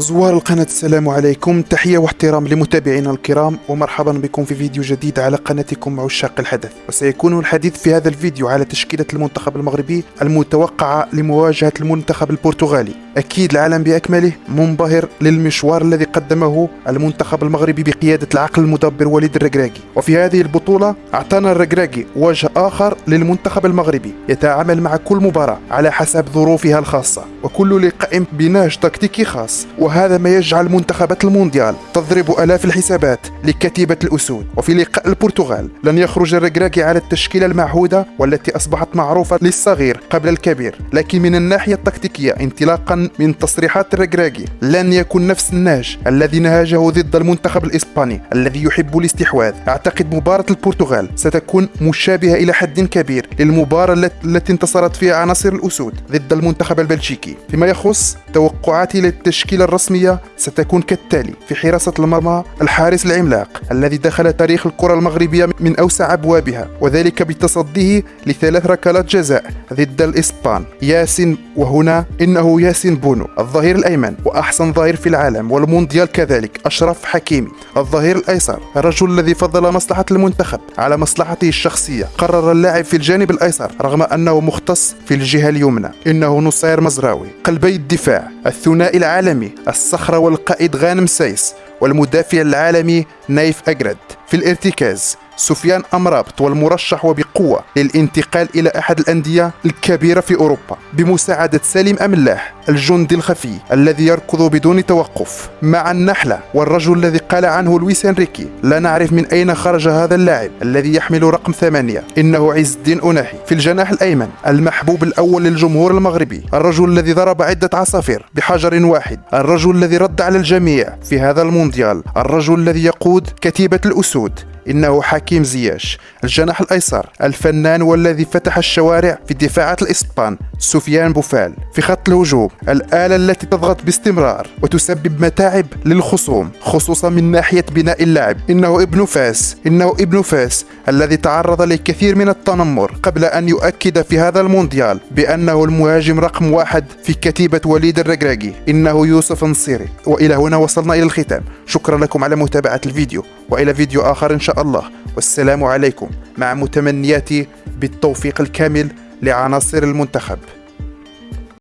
زوار القناة السلام عليكم. تحية واحترام لمتابعينا الكرام ومرحبا بكم في فيديو جديد على قناتكم عشاق الحدث. وسيكون الحديث في هذا الفيديو على تشكيلة المنتخب المغربي المتوقعة لمواجهة المنتخب البرتغالي. أكيد العالم بأكمله منبهر للمشوار الذي قدمه المنتخب المغربي بقيادة العقل المدبر وليد الركراكي وفي هذه البطولة أعطانا الركراكي وجه آخر للمنتخب المغربي يتعامل مع كل مباراة على حسب ظروفها الخاصة. وكل لقاء بنهج تكتيكي خاص. وهذا ما يجعل منتخبات المونديال تضرب آلاف الحسابات لكتيبة الأسود. وفي لقاء البرتغال لن يخرج الركراكي على التشكيلة المعهودة والتي أصبحت معروفة للصغير قبل الكبير. لكن من الناحية التكتيكية انطلاقا من تصريحات الركراكي لن يكون نفس النهج الذي نهجه ضد المنتخب الإسباني الذي يحب الاستحواذ. أعتقد مباراة البرتغال ستكون مشابهة إلى حد كبير للمباراة التي انتصرت فيها عناصر الأسود ضد المنتخب البلجيكي. فيما يخص توقعاتي للتشكيلة ستكون كالتالي في حراسة المرمى الحارس العملاق الذي دخل تاريخ الكرة المغربية من أوسع أبوابها وذلك بتصديه لثلاث ركلات جزاء ضد الإسبان ياسين وهنا إنه ياسين بونو الظهير الأيمن وأحسن ظهير في العالم والمونديال كذلك أشرف حكيمي الظهير الأيسر الرجل الذي فضل مصلحة المنتخب على مصلحته الشخصية. قرر اللاعب في الجانب الأيسر رغم أنه مختص في الجهة اليمنى إنه نصير مزراوي قلبي الدفاع الثنائي العالمي الصخرة والقائد غانم سايس والمدافع العالمي نايف أجرد في الارتكاز. سفيان أمرابط والمرشح وبقوة للانتقال إلى أحد الأندية الكبيرة في أوروبا بمساعدة سالم أملاح الجندي الخفي الذي يركض بدون توقف مع النحلة والرجل الذي قال عنه لويس إنريكي لا نعرف من أين خرج هذا اللاعب الذي يحمل رقم ثمانية. إنه عز الدين أناحي في الجناح الأيمن المحبوب الأول للجمهور المغربي الرجل الذي ضرب عدة عصافير بحجر واحد الرجل الذي رد على الجميع في هذا المونديال الرجل الذي يقود كتيبة الأسود إنه حكيم زياش الجناح الأيسر الفنان والذي فتح الشوارع في دفاعات الإسبان سفيان بوفال في خط الهجوم الآلة التي تضغط باستمرار وتسبب متاعب للخصوم خصوصا من ناحية بناء اللعب إنه ابن فاس إنه ابن فاس الذي تعرض لكثير من التنمر قبل أن يؤكد في هذا المونديال بأنه المهاجم رقم واحد في كتيبة وليد الركراكي إنه يوسف نصيري. وإلى هنا وصلنا إلى الختام. شكرا لكم على متابعة الفيديو. وإلى فيديو آخر إن شاء الله. والسلام عليكم مع متمنياتي بالتوفيق الكامل لعناصر المنتخب.